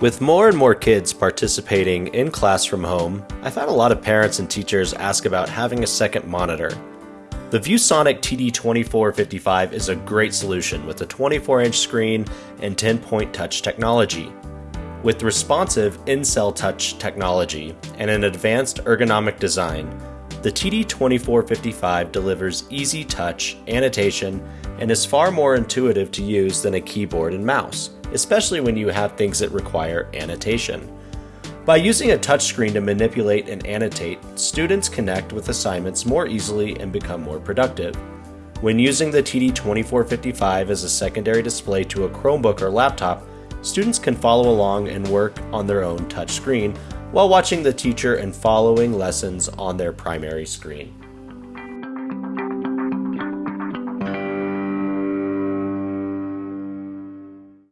With more and more kids participating in class from home, I found a lot of parents and teachers ask about having a second monitor. The ViewSonic TD2455 is a great solution with a 24 inch screen and 10 point touch technology. With responsive in cell touch technology and an advanced ergonomic design, the TD2455 delivers easy touch, annotation, and is far more intuitive to use than a keyboard and mouse especially when you have things that require annotation. By using a touchscreen to manipulate and annotate, students connect with assignments more easily and become more productive. When using the TD2455 as a secondary display to a Chromebook or laptop, students can follow along and work on their own touchscreen while watching the teacher and following lessons on their primary screen.